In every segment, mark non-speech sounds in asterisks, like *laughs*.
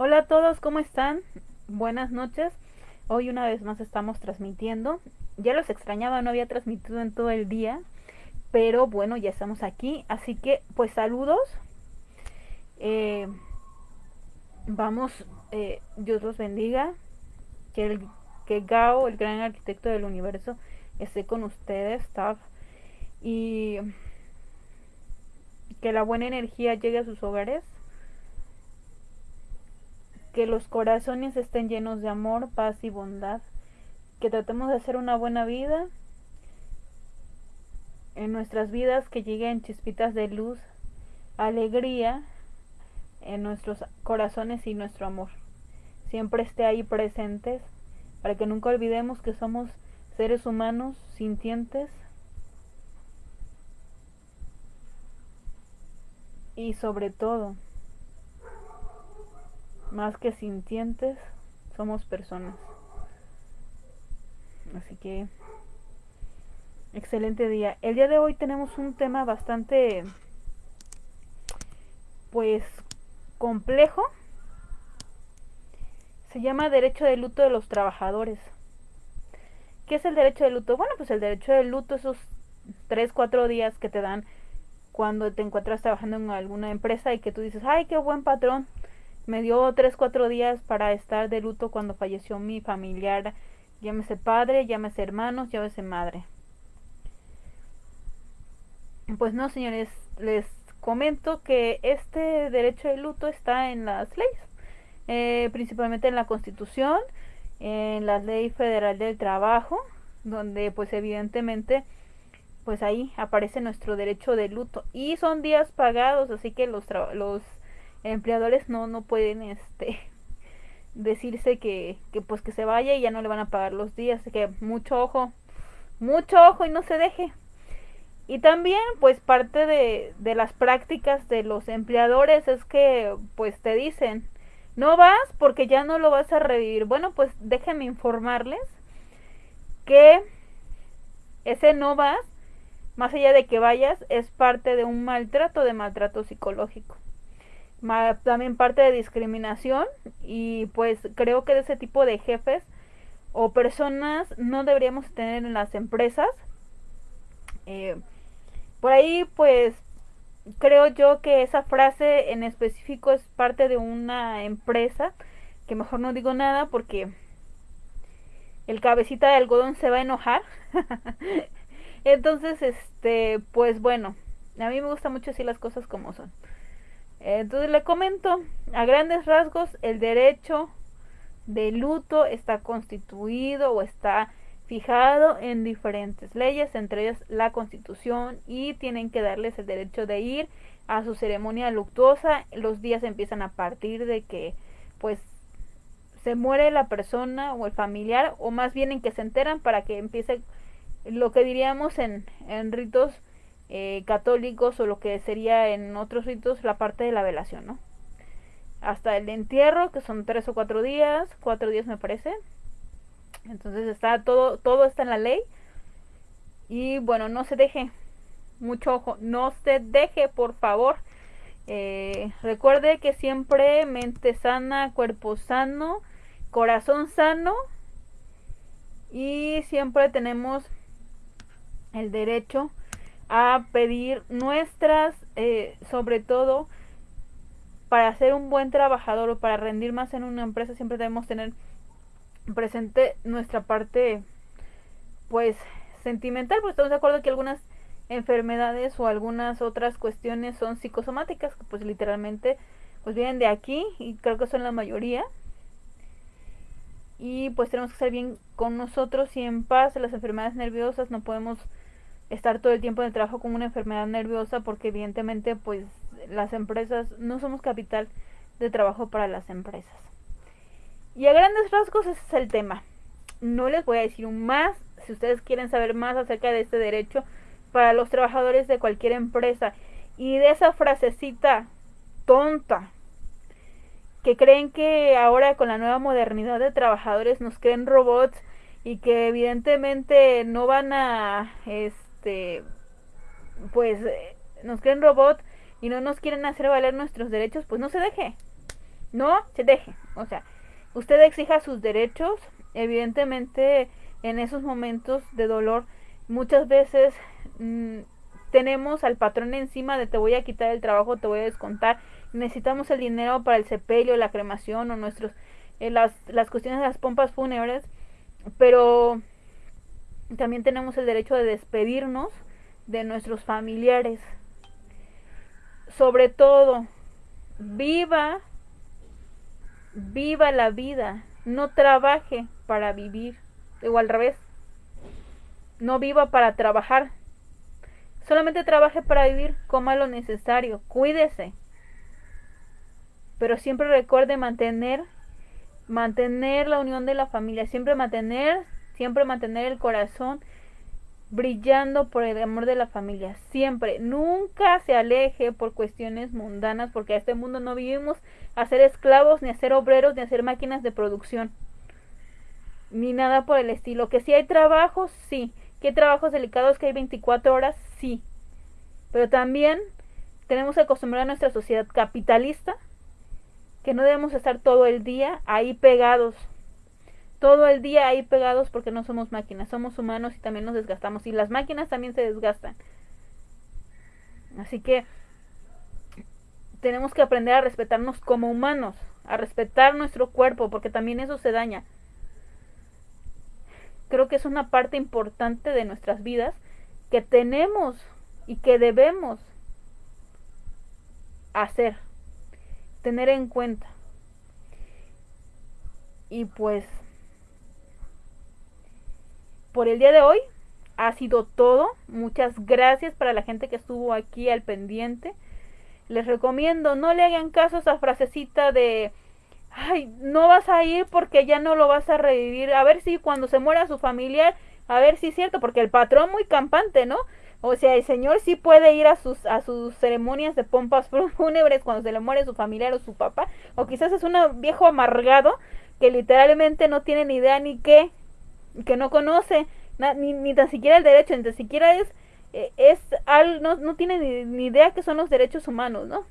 Hola a todos, ¿cómo están? Buenas noches. Hoy una vez más estamos transmitiendo. Ya los extrañaba, no había transmitido en todo el día, pero bueno, ya estamos aquí. Así que, pues saludos. Eh, vamos, eh, Dios los bendiga. Que, el, que Gao, el gran arquitecto del universo, esté con ustedes, staff. Y que la buena energía llegue a sus hogares que los corazones estén llenos de amor, paz y bondad, que tratemos de hacer una buena vida en nuestras vidas, que lleguen chispitas de luz, alegría en nuestros corazones y nuestro amor. Siempre esté ahí presentes para que nunca olvidemos que somos seres humanos sintientes y sobre todo más que sintientes, somos personas. Así que, excelente día. El día de hoy tenemos un tema bastante, pues, complejo. Se llama derecho de luto de los trabajadores. ¿Qué es el derecho de luto? Bueno, pues el derecho de luto, esos 3, 4 días que te dan cuando te encuentras trabajando en alguna empresa y que tú dices, ay, qué buen patrón, me dio tres, cuatro días para estar de luto cuando falleció mi familiar, llámese padre, llámese hermanos, llámese madre. Pues no, señores, les comento que este derecho de luto está en las leyes, eh, principalmente en la Constitución, en la Ley Federal del Trabajo, donde pues evidentemente pues ahí aparece nuestro derecho de luto y son días pagados, así que los, los empleadores no no pueden este *laughs* decirse que, que pues que se vaya y ya no le van a pagar los días, así que mucho ojo, mucho ojo y no se deje. Y también pues parte de, de las prácticas de los empleadores es que pues te dicen, no vas porque ya no lo vas a revivir. Bueno, pues déjenme informarles que ese no vas, más allá de que vayas, es parte de un maltrato, de maltrato psicológico también parte de discriminación y pues creo que de ese tipo de jefes o personas no deberíamos tener en las empresas. Eh, por ahí pues creo yo que esa frase en específico es parte de una empresa que mejor no digo nada porque el cabecita de algodón se va a enojar. *laughs* Entonces, este, pues bueno, a mí me gusta mucho así las cosas como son. Entonces le comento, a grandes rasgos, el derecho de luto está constituido o está fijado en diferentes leyes, entre ellas la constitución, y tienen que darles el derecho de ir a su ceremonia luctuosa. Los días empiezan a partir de que pues se muere la persona o el familiar, o más bien en que se enteran para que empiece lo que diríamos en, en ritos eh, católicos o lo que sería en otros ritos la parte de la velación, ¿no? Hasta el entierro, que son tres o cuatro días, cuatro días me parece. Entonces está todo, todo está en la ley. Y bueno, no se deje, mucho ojo, no se deje, por favor. Eh, recuerde que siempre mente sana, cuerpo sano, corazón sano. Y siempre tenemos el derecho a pedir nuestras, eh, sobre todo, para ser un buen trabajador o para rendir más en una empresa, siempre debemos tener presente nuestra parte, pues, sentimental, pues estamos de acuerdo que algunas enfermedades o algunas otras cuestiones son psicosomáticas, que pues literalmente pues vienen de aquí y creo que son la mayoría. Y pues tenemos que ser bien con nosotros y en paz. Las enfermedades nerviosas no podemos estar todo el tiempo en el trabajo con una enfermedad nerviosa porque evidentemente pues las empresas no somos capital de trabajo para las empresas. Y a grandes rasgos ese es el tema. No les voy a decir más si ustedes quieren saber más acerca de este derecho para los trabajadores de cualquier empresa y de esa frasecita tonta que creen que ahora con la nueva modernidad de trabajadores nos creen robots y que evidentemente no van a este, pues eh, nos creen robot y no nos quieren hacer valer nuestros derechos, pues no se deje. No se deje. O sea, usted exija sus derechos. Evidentemente, en esos momentos de dolor, muchas veces mm, tenemos al patrón encima de te voy a quitar el trabajo, te voy a descontar. Necesitamos el dinero para el sepelio, la cremación o nuestros eh, las, las cuestiones de las pompas fúnebres. Pero también tenemos el derecho de despedirnos de nuestros familiares. Sobre todo, viva, viva la vida, no trabaje para vivir, o al revés, no viva para trabajar, solamente trabaje para vivir, coma lo necesario, cuídese, pero siempre recuerde mantener, mantener la unión de la familia, siempre mantener, siempre mantener el corazón brillando por el amor de la familia, siempre, nunca se aleje por cuestiones mundanas, porque a este mundo no vivimos a ser esclavos, ni a ser obreros, ni a ser máquinas de producción, ni nada por el estilo. Que si hay trabajos, sí, que hay trabajos delicados que hay 24 horas, sí, pero también tenemos que acostumbrar a nuestra sociedad capitalista que no debemos estar todo el día ahí pegados todo el día ahí pegados porque no somos máquinas, somos humanos y también nos desgastamos. Y las máquinas también se desgastan. Así que tenemos que aprender a respetarnos como humanos, a respetar nuestro cuerpo, porque también eso se daña. Creo que es una parte importante de nuestras vidas que tenemos y que debemos hacer, tener en cuenta. Y pues por el día de hoy ha sido todo. Muchas gracias para la gente que estuvo aquí al pendiente. Les recomiendo, no le hagan caso a esa frasecita de, ay, no vas a ir porque ya no lo vas a revivir. A ver si cuando se muera su familiar, a ver si es cierto, porque el patrón muy campante, ¿no? O sea, el señor sí puede ir a sus, a sus ceremonias de pompas *laughs* fúnebres cuando se le muere su familiar o su papá. O quizás es un viejo amargado que literalmente no tiene ni idea ni qué que no conoce ni, ni, tan siquiera el derecho, ni tan siquiera es, eh, es al, no, no tiene ni, ni, idea que son los derechos humanos, ¿no?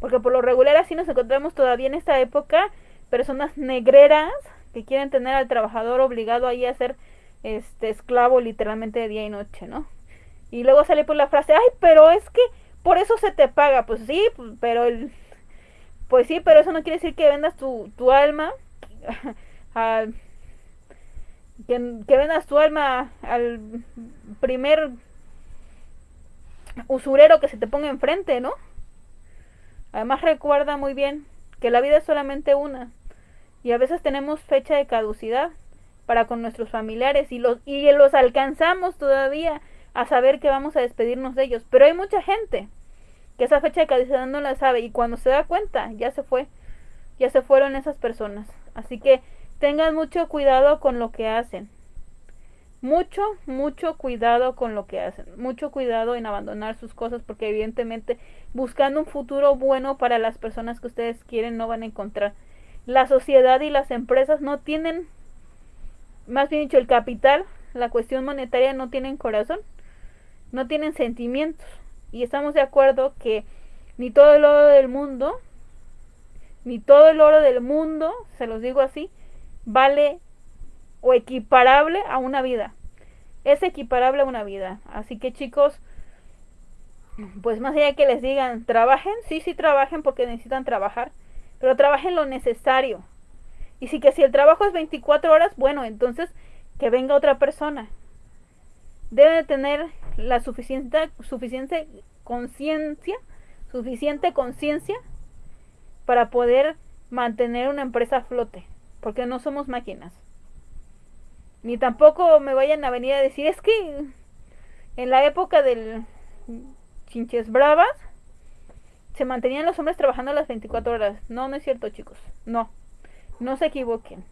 Porque por lo regular así nos encontramos todavía en esta época personas negreras que quieren tener al trabajador obligado ahí a ser este esclavo literalmente de día y noche, ¿no? Y luego sale por la frase, ay, pero es que por eso se te paga, pues sí, pues, pero el, pues sí, pero eso no quiere decir que vendas tu, tu alma *laughs* a que, que vendas tu alma al primer usurero que se te ponga enfrente, ¿no? Además recuerda muy bien que la vida es solamente una y a veces tenemos fecha de caducidad para con nuestros familiares y los y los alcanzamos todavía a saber que vamos a despedirnos de ellos, pero hay mucha gente que esa fecha de caducidad no la sabe y cuando se da cuenta ya se fue, ya se fueron esas personas. Así que tengan mucho cuidado con lo que hacen. Mucho, mucho cuidado con lo que hacen. Mucho cuidado en abandonar sus cosas porque evidentemente buscando un futuro bueno para las personas que ustedes quieren no van a encontrar. La sociedad y las empresas no tienen, más bien dicho, el capital, la cuestión monetaria no tienen corazón, no tienen sentimientos. Y estamos de acuerdo que ni todo el oro del mundo, ni todo el oro del mundo, se los digo así, vale o equiparable a una vida. Es equiparable a una vida. Así que chicos, pues más allá que les digan, trabajen, sí, sí trabajen porque necesitan trabajar, pero trabajen lo necesario. Y si que si el trabajo es 24 horas, bueno, entonces que venga otra persona. Debe tener la suficiente, suficiente conciencia, suficiente conciencia para poder mantener una empresa a flote porque no somos máquinas. Ni tampoco me vayan a venir a decir, es que en la época del chinches bravas se mantenían los hombres trabajando las 24 horas. No, no es cierto, chicos. No. No se equivoquen.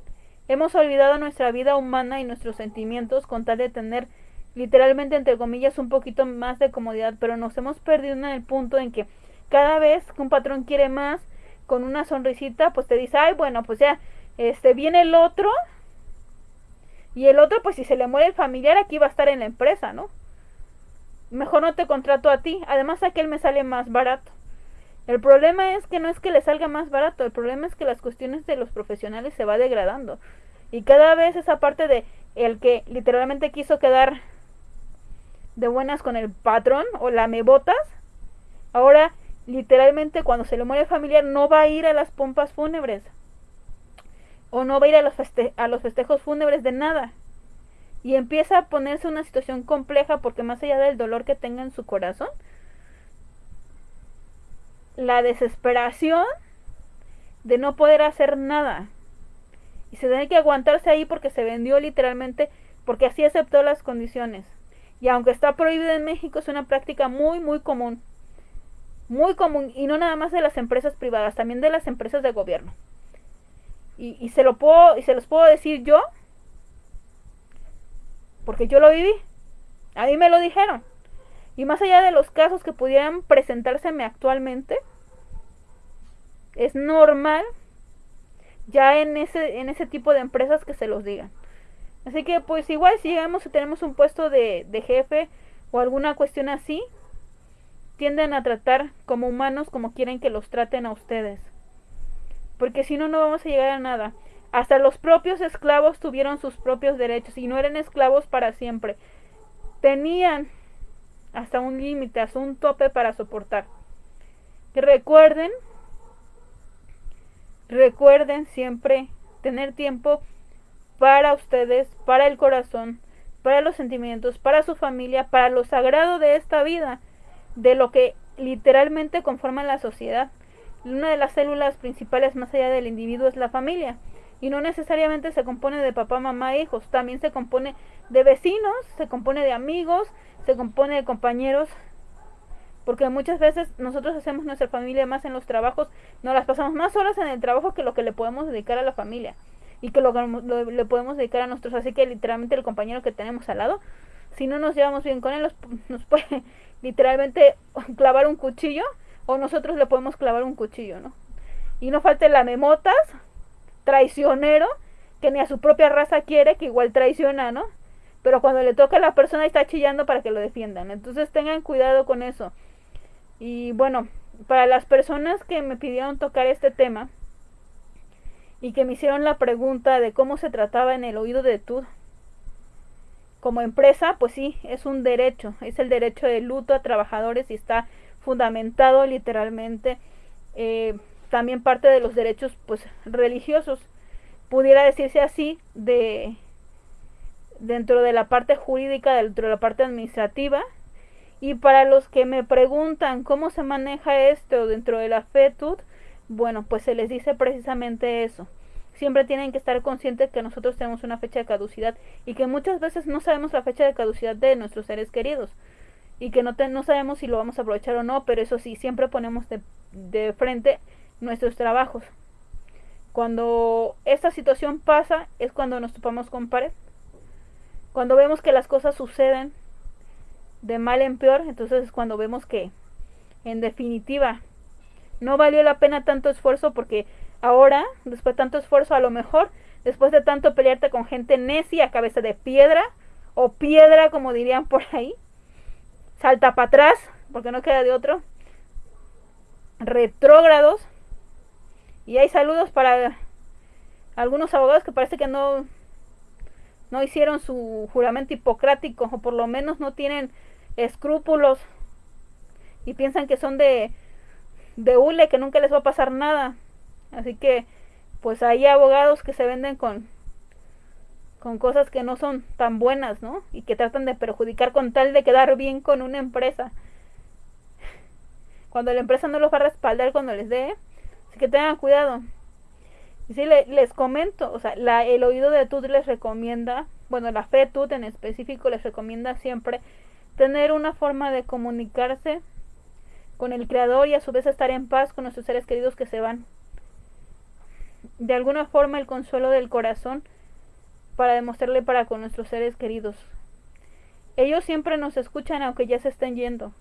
Hemos olvidado nuestra vida humana y nuestros sentimientos con tal de tener literalmente entre comillas un poquito más de comodidad, pero nos hemos perdido en el punto en que cada vez que un patrón quiere más, con una sonrisita, pues te dice, ay, bueno, pues ya, este viene el otro y el otro pues si se le muere el familiar aquí va a estar en la empresa, ¿no? Mejor no te contrato a ti, además aquel me sale más barato. El problema es que no es que le salga más barato, el problema es que las cuestiones de los profesionales se va degradando. Y cada vez esa parte de el que literalmente quiso quedar de buenas con el patrón o la me botas, ahora literalmente cuando se le muere familiar no va a ir a las pompas fúnebres o no va a ir a los, a los festejos fúnebres de nada. Y empieza a ponerse una situación compleja porque más allá del dolor que tenga en su corazón, la desesperación de no poder hacer nada. Y se tiene que aguantarse ahí porque se vendió literalmente, porque así aceptó las condiciones. Y aunque está prohibido en México, es una práctica muy, muy común. Muy común. Y no nada más de las empresas privadas, también de las empresas de gobierno. Y, se lo puedo, y se los puedo decir yo, porque yo lo viví. A mí me lo dijeron. Y más allá de los casos que pudieran presentárseme actualmente, es normal ya en ese, en ese tipo de empresas que se los digan. Así que pues igual si llegamos y tenemos un puesto de, de jefe o alguna cuestión así, tienden a tratar como humanos como quieren que los traten a ustedes porque si no, no vamos a llegar a nada. Hasta los propios esclavos tuvieron sus propios derechos y no eran esclavos para siempre. Tenían hasta un límite, hasta un tope para soportar. recuerden, recuerden siempre tener tiempo para ustedes, para el corazón, para los sentimientos, para su familia, para lo sagrado de esta vida, de lo que literalmente conforma la sociedad. Una de las células principales más allá del individuo es la familia. Y no necesariamente se compone de papá, mamá, hijos. También se compone de vecinos, se compone de amigos, se compone de compañeros. Porque muchas veces nosotros hacemos nuestra familia más en los trabajos, nos las pasamos más horas en el trabajo que lo que le podemos dedicar a la familia. Y que lo que le podemos dedicar a nuestros. Así que literalmente el compañero que tenemos al lado, si no nos llevamos bien con él, nos puede *laughs* literalmente clavar un cuchillo o nosotros le podemos clavar un cuchillo, ¿no? Y no falte la memotas, traicionero, que ni a su propia raza quiere, que igual traiciona, ¿no? Pero cuando le toca a la persona está chillando para que lo defiendan. Entonces tengan cuidado con eso. Y bueno, para las personas que me pidieron tocar este tema y que me hicieron la pregunta de cómo se trataba en el oído de tú, como empresa, pues sí, es un derecho, es el derecho de luto a trabajadores y está fundamentado literalmente eh, también parte de los derechos pues religiosos. Pudiera decirse así de dentro de la parte jurídica dentro de la parte administrativa. Y para los que me preguntan cómo se maneja esto dentro de la FETUD bueno pues se les dice precisamente eso. Siempre tienen que estar conscientes que nosotros tenemos una fecha de caducidad y que muchas veces no sabemos la fecha de caducidad de nuestros seres queridos y que no, no sabemos si lo vamos a aprovechar o no, pero eso sí, siempre ponemos de, de frente nuestros trabajos. Cuando esta situación pasa es cuando nos topamos con pared. Cuando vemos que las cosas suceden de mal en peor, entonces es cuando vemos que en definitiva no valió la pena tanto esfuerzo porque ahora, después de tanto esfuerzo, a lo mejor, después de tanto pelearte con gente necia, cabeza de piedra, o piedra como dirían por ahí, salta para atrás, porque no queda de otro, retrógrados, y hay saludos para algunos abogados que parece que no, no hicieron su juramento hipocrático, o por lo menos no tienen escrúpulos, y piensan que son de, de hule, que nunca les va a pasar nada. Así que, pues hay abogados que se venden con con cosas que no son tan buenas, ¿no? Y que tratan de perjudicar con tal de quedar bien con una empresa. Cuando la empresa no los va a respaldar cuando les dé, así que tengan cuidado. Y sí, les comento, o sea, la, el oído de TUT les recomienda, bueno, la fe TUT en específico les recomienda siempre tener una forma de comunicarse con el creador y a su vez estar en paz con nuestros seres queridos que se van. De alguna forma el consuelo del corazón para demostrarle para con nuestros seres queridos. Ellos siempre nos escuchan aunque ya se estén yendo.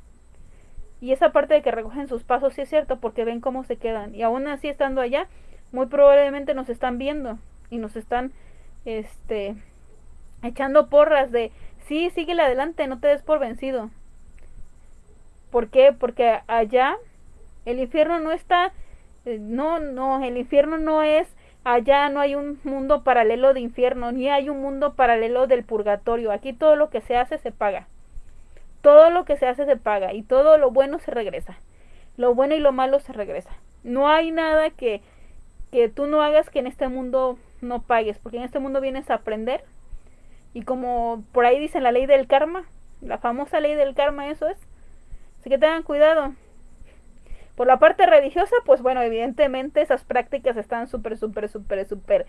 Y esa parte de que recogen sus pasos sí es cierto porque ven cómo se quedan. Y aún así estando allá, muy probablemente nos están viendo y nos están este echando porras de sí, síguele adelante, no te des por vencido. ¿Por qué? Porque allá El infierno no está, eh, no, no, el infierno no es allá no hay un mundo paralelo de infierno, ni hay un mundo paralelo del purgatorio. Aquí todo lo que se hace se paga. Todo lo que se hace se paga y todo lo bueno se regresa. Lo bueno y lo malo se regresa. No hay nada que, que tú no hagas que en este mundo no pagues, porque en este mundo vienes a aprender. Y como por ahí dicen la ley del karma, la famosa ley del karma, eso es. Así que tengan cuidado. Por la parte religiosa, pues bueno, evidentemente esas prácticas están súper, súper, súper, súper...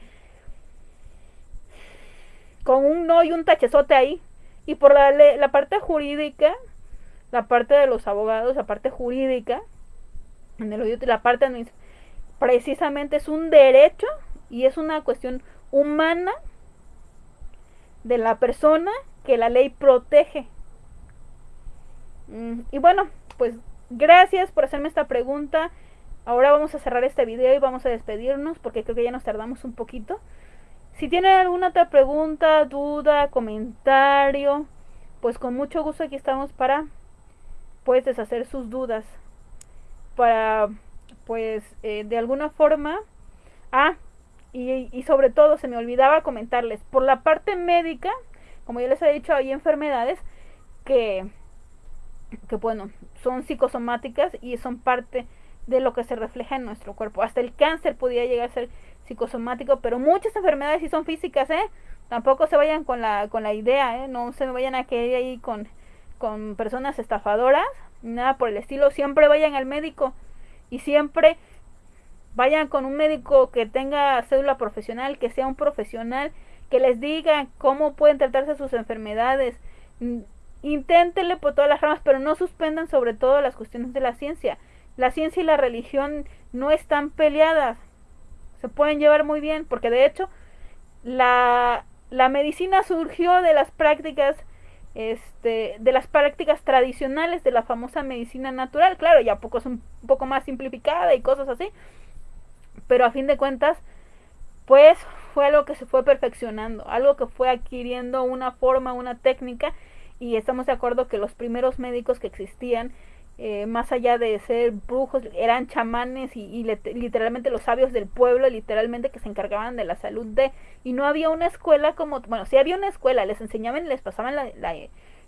Con un no y un tachezote ahí. Y por la, la parte jurídica, la parte de los abogados, la parte jurídica, en el la parte precisamente es un derecho y es una cuestión humana de la persona que la ley protege. Mm, y bueno, pues gracias por hacerme esta pregunta. Ahora vamos a cerrar este video y vamos a despedirnos porque creo que ya nos tardamos un poquito. Si tienen alguna otra pregunta, duda, comentario, pues con mucho gusto aquí estamos para pues deshacer sus dudas. Para pues eh, de alguna forma... Ah, y, y sobre todo se me olvidaba comentarles, por la parte médica, como ya les he dicho, hay enfermedades que, que bueno, son psicosomáticas y son parte de lo que se refleja en nuestro cuerpo. Hasta el cáncer podría llegar a ser psicosomático, pero muchas enfermedades sí son físicas, ¿eh? Tampoco se vayan con la, con la idea, ¿eh? No se vayan a quedar ahí con, con personas estafadoras, nada por el estilo. Siempre vayan al médico y siempre vayan con un médico que tenga cédula profesional, que sea un profesional, que les diga cómo pueden tratarse sus enfermedades Inténtenle por todas las ramas, pero no suspendan sobre todo las cuestiones de la ciencia. La ciencia y la religión no están peleadas. Se pueden llevar muy bien, porque de hecho la, la medicina surgió de las prácticas este, de las prácticas tradicionales de la famosa medicina natural. Claro, ya poco es un poco más simplificada y cosas así. Pero a fin de cuentas, pues fue algo que se fue perfeccionando, algo que fue adquiriendo una forma, una técnica y estamos de acuerdo que los primeros médicos que existían, eh, más allá de ser brujos, eran chamanes y, literalmente los sabios del pueblo, literalmente que se encargaban de la salud de... Y no había una escuela como... Bueno, sí había una escuela, les enseñaban y les pasaban la,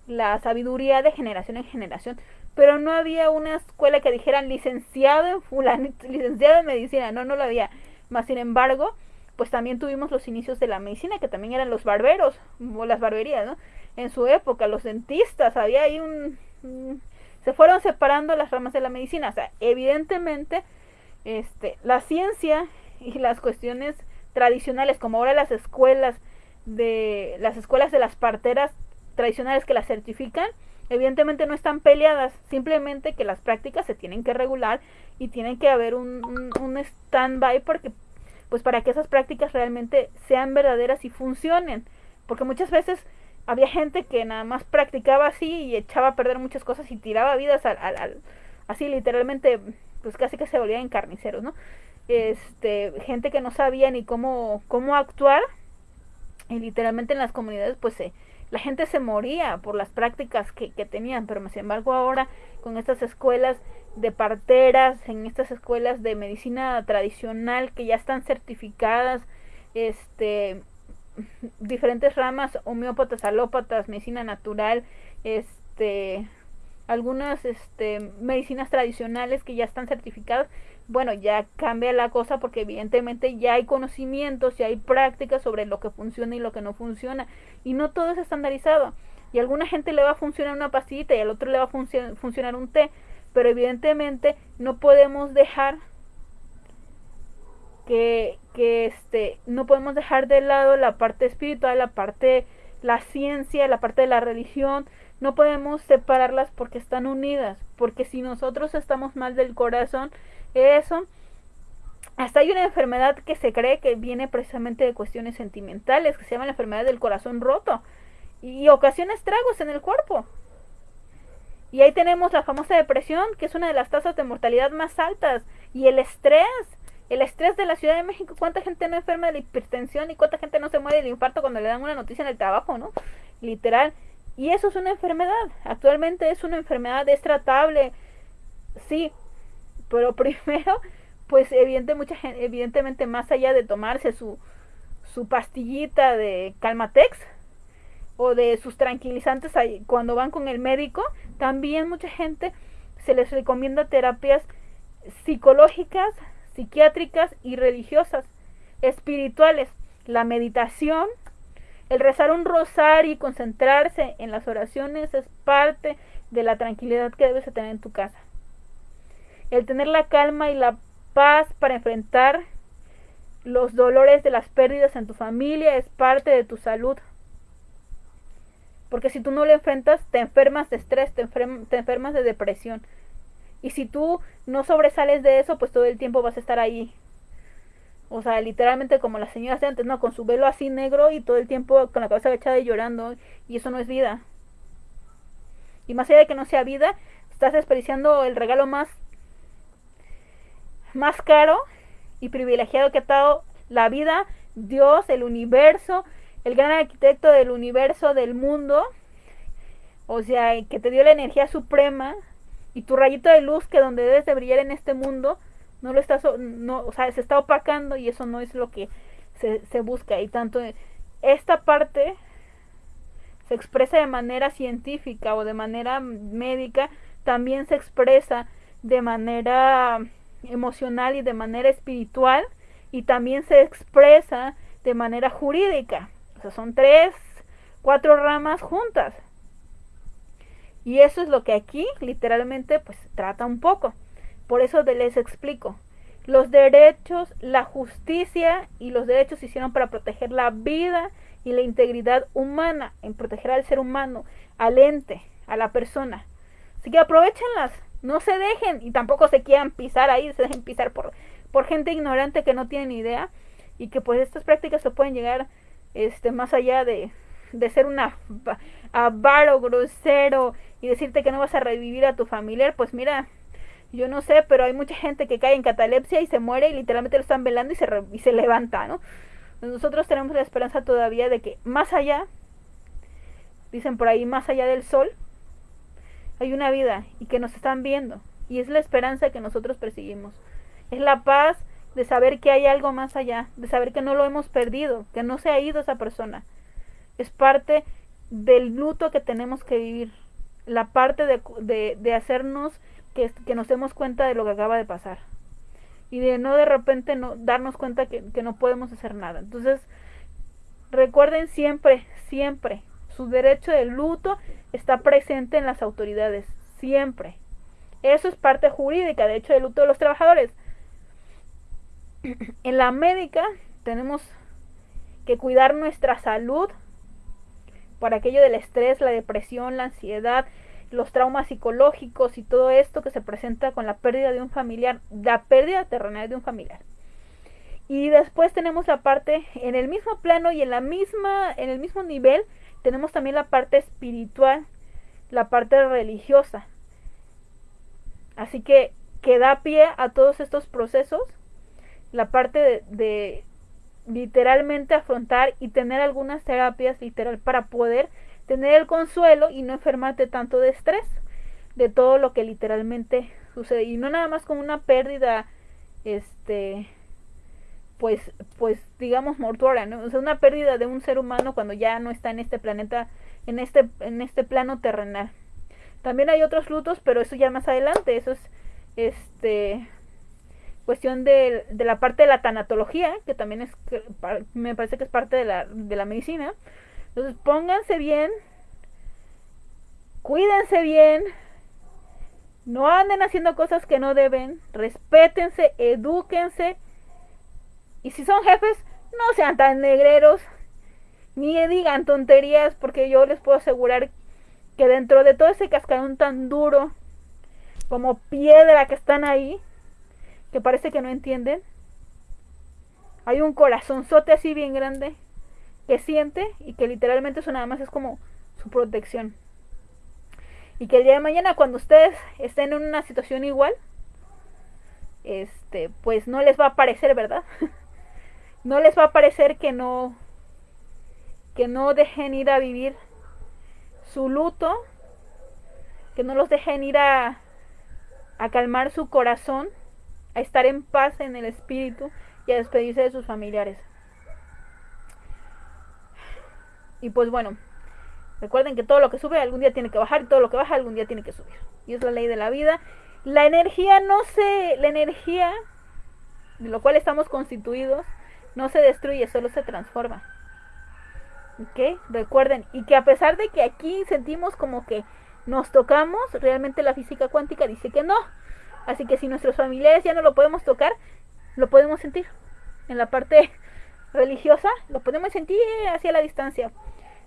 la, sabiduría de generación en generación, pero no había una escuela que dijeran licenciado en *laughs* licenciado en medicina, no, no lo había. Más sin embargo, pues también tuvimos los inicios de la medicina, que también eran los barberos, o las barberías, ¿no? En su época, los dentistas, había ahí un, se fueron separando las ramas de la medicina, o sea, evidentemente este la ciencia y las cuestiones tradicionales, como ahora las escuelas de las escuelas de las parteras tradicionales que las certifican, evidentemente no están peleadas, simplemente que las prácticas se tienen que regular y tienen que haber un, un, un stand-by porque pues para que esas prácticas realmente sean verdaderas y funcionen, porque muchas veces había gente que nada más practicaba así y echaba a perder muchas cosas y tiraba vidas al, al, así literalmente pues casi que se volvían carniceros, ¿no? Este, gente que no sabía ni cómo cómo actuar y literalmente en las comunidades pues se la gente se moría por las prácticas que, que tenían, pero sin embargo ahora con estas escuelas de parteras, en estas escuelas de medicina tradicional que ya están certificadas, este diferentes ramas, homeópatas, alópatas, medicina natural, este algunas este, medicinas tradicionales que ya están certificadas, bueno, ya cambia la cosa porque evidentemente ya hay conocimientos, ya hay prácticas sobre lo que funciona y lo que no funciona y no todo es estandarizado. Y a alguna gente le va a funcionar una pastillita y al otro le va a funcionar un té, pero evidentemente no podemos dejar que, que este, no podemos dejar de lado la parte espiritual, la parte, la ciencia, la parte de la religión, no podemos separarlas porque están unidas, porque si nosotros estamos mal del corazón, eso, hasta hay una enfermedad que se cree que viene precisamente de cuestiones sentimentales, que se llama la enfermedad del corazón roto, y ocasiona estragos en el cuerpo. Y ahí tenemos la famosa depresión, que es una de las tasas de mortalidad más altas, y el estrés, el estrés de la Ciudad de México, cuánta gente no enferma de la hipertensión y cuánta gente no se muere del infarto cuando le dan una noticia en el trabajo, ¿no? Literal. Y eso es una enfermedad. Actualmente es una enfermedad, es tratable. Sí, Pero *laughs* primero, pues evidente, mucha gente, evidentemente más allá de tomarse su, su pastillita de Calmatex o de sus tranquilizantes cuando van con el médico, también mucha gente se les recomienda terapias psicológicas, psiquiátricas y religiosas, espirituales. La meditación, el rezar un rosario y concentrarse en las oraciones es parte de la tranquilidad que debes tener en tu casa. El tener la calma y la paz para enfrentar los dolores de las pérdidas en tu familia es parte de tu salud. Porque si tú no lo enfrentas, te enfermas de estrés, te, enfermas de depresión. Y si tú no sobresales de eso, pues todo el tiempo vas a estar ahí. O sea, literalmente como las señoras de antes, ¿no? Con su velo así negro y todo el tiempo con la cabeza agachada y llorando. Y eso no es vida. Y más allá de que no sea vida, estás desperdiciando el regalo más, más caro y privilegiado que ha dado la vida, Dios, el universo, el gran arquitecto del universo, del mundo, o sea, que te dio la energía suprema y tu rayito de luz que donde debes de brillar en este mundo, no lo estás, no, o sea, se está opacando y eso no es lo que se, se busca. Y tanto esta parte se expresa de manera científica o de manera médica, también se expresa de manera emocional y de manera espiritual y también se expresa de manera jurídica son tres, cuatro ramas juntas. Y eso es lo que aquí literalmente pues trata un poco. Por eso les explico. Los derechos, la justicia y los derechos se hicieron para proteger la vida y la integridad humana, en proteger al ser humano, al ente, a la persona. Así que aprovechenlas, no se dejen y tampoco se quieran pisar ahí, se dejen pisar por, por gente ignorante que no tiene ni idea y que pues estas prácticas se pueden llegar este, más allá de, de ser una avaro, grosero y decirte que no vas a revivir a tu familiar, pues mira, yo no sé, pero hay mucha gente que cae en catalepsia y se muere y literalmente lo están velando y se, y se levanta, ¿no? Nosotros tenemos la esperanza todavía de que más allá, dicen por ahí, más allá del sol, hay una vida y que nos están viendo. Y es la esperanza que nosotros perseguimos. Es la paz de saber que hay algo más allá, de saber que no lo hemos perdido, que no se ha ido esa persona. Es parte del luto que tenemos que vivir, la parte de, de, hacernos que, que, nos demos cuenta de lo que acaba de pasar y de no de repente no darnos cuenta que, que no podemos hacer nada. Entonces, recuerden siempre, siempre, su derecho de luto está presente en las autoridades, siempre. Eso es parte jurídica, de hecho, del luto de los trabajadores *clears throat* en la médica tenemos que cuidar nuestra salud por aquello del estrés, la depresión, la ansiedad, los traumas psicológicos y todo esto que se presenta con la pérdida de un familiar, la pérdida terrenal de un familiar. Y después tenemos la parte en el mismo plano y en la misma en el mismo nivel tenemos también la parte espiritual, la parte religiosa. Así que que da pie a todos estos procesos la parte de, literalmente afrontar y tener algunas terapias literal para poder tener el consuelo y no enfermarte tanto de estrés de todo lo que literalmente sucede y no nada más con una pérdida este pues pues digamos mortuoria ¿no? o sea una pérdida de un ser humano cuando ya no está en este planeta en este en este plano terrenal también hay otros lutos pero eso ya más adelante eso es este cuestión de, de, la parte de la tanatología, que también es, me parece que es parte de la, de la medicina. Entonces pónganse bien, cuídense bien, no anden haciendo cosas que no deben, respétense, edúquense. Y si son jefes, no sean tan negreros, ni digan tonterías, porque yo les puedo asegurar que dentro de todo ese cascarón tan duro, como piedra que están ahí, que parece que no entienden. Hay un corazonzote así bien grande que siente y que literalmente eso nada más es como su protección. Y que el día de mañana cuando ustedes estén en una situación igual, este, pues no les va a parecer, ¿verdad? *laughs* no les va a parecer que no que no dejen ir a vivir su luto, que no los dejen ir a, a calmar su corazón a estar en paz en el espíritu y a despedirse de sus familiares. Y pues bueno, recuerden que todo lo que sube algún día tiene que bajar y todo lo que baja algún día tiene que subir. Y es la ley de la vida. La energía no se, la energía de lo cual estamos constituidos no se destruye, solo se transforma. ¿Ok? Recuerden, y que a pesar de que aquí sentimos como que nos tocamos, realmente la física cuántica dice que no. Así que si nuestros familiares ya no lo podemos tocar, lo podemos sentir. En la parte *laughs* religiosa, lo podemos sentir hacia la distancia.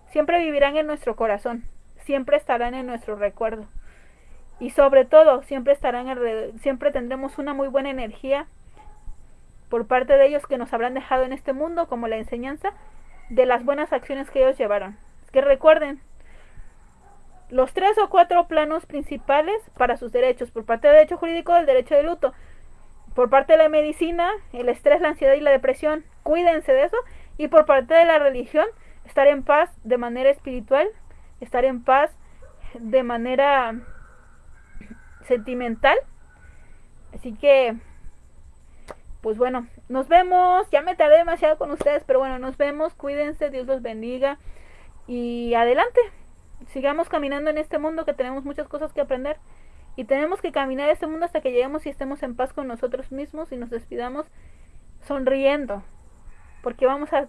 Siempre vivirán en nuestro corazón, siempre estarán en nuestro recuerdo. Y sobre todo, siempre estarán siempre tendremos una muy buena energía por parte de ellos que nos habrán dejado en este mundo como la enseñanza de las buenas acciones que ellos llevaron. que recuerden, los tres o cuatro planos principales para sus derechos, por parte del derecho jurídico, el derecho de luto, por parte de la medicina, el estrés, la ansiedad y la depresión, cuídense de eso, y por parte de la religión, estar en paz de manera espiritual, estar en paz de manera sentimental. Así que, pues bueno, nos vemos. Ya me tardé demasiado con ustedes, pero bueno, nos vemos. Cuídense, Dios los bendiga. Y adelante sigamos caminando en este mundo que tenemos muchas cosas que aprender y tenemos que caminar este mundo hasta que lleguemos y estemos en paz con nosotros mismos y nos despidamos sonriendo porque vamos a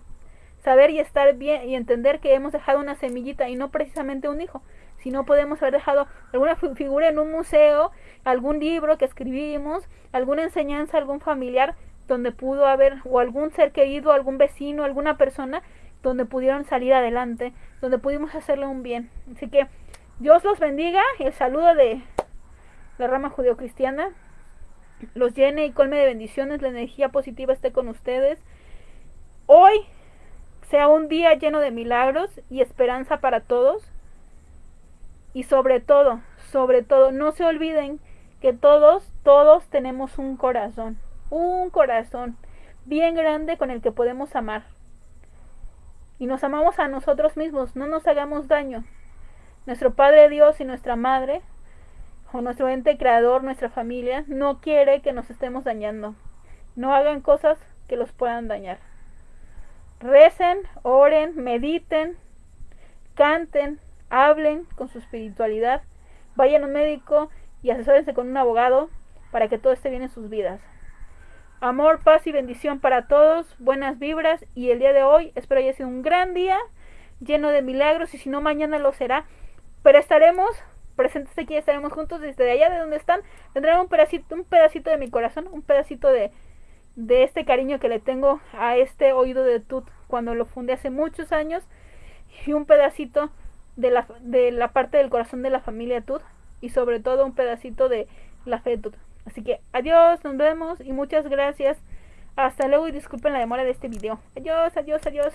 saber y estar bien y entender que hemos dejado una semillita y no precisamente un hijo si no podemos haber dejado alguna figura en un museo algún libro que escribimos alguna enseñanza algún familiar donde pudo haber o algún ser querido algún vecino alguna persona donde pudieron salir adelante, donde pudimos hacerle un bien. Así que Dios los bendiga, el saludo de la rama judeocristiana los llene y colme de bendiciones, la energía positiva esté con ustedes. Hoy sea un día lleno de milagros y esperanza para todos. Y sobre todo, sobre todo, no se olviden que todos, todos tenemos un corazón, un corazón bien grande con el que podemos amar y nos amamos a nosotros mismos, no nos hagamos daño. Nuestro Padre Dios y nuestra Madre, o nuestro ente creador, nuestra familia, no quiere que nos estemos dañando. No hagan cosas que los puedan dañar. Recen, oren, mediten, canten, hablen con su espiritualidad, vayan a un médico y asesórense con un abogado para que todo esté bien en sus vidas. Amor, paz y bendición para todos, buenas vibras y el día de hoy espero haya sido un gran día lleno de milagros y si no mañana lo será, pero estaremos presentes aquí, estaremos juntos desde allá de donde están, tendrán un pedacito, un pedacito de mi corazón, un pedacito de, de este cariño que le tengo a este oído de Tut cuando lo fundé hace muchos años y un pedacito de la, de la parte del corazón de la familia Tut y sobre todo un pedacito de la fe de Tut. Así que adiós, nos vemos y muchas gracias. Hasta luego y disculpen la demora de este video. Adiós, adiós, adiós.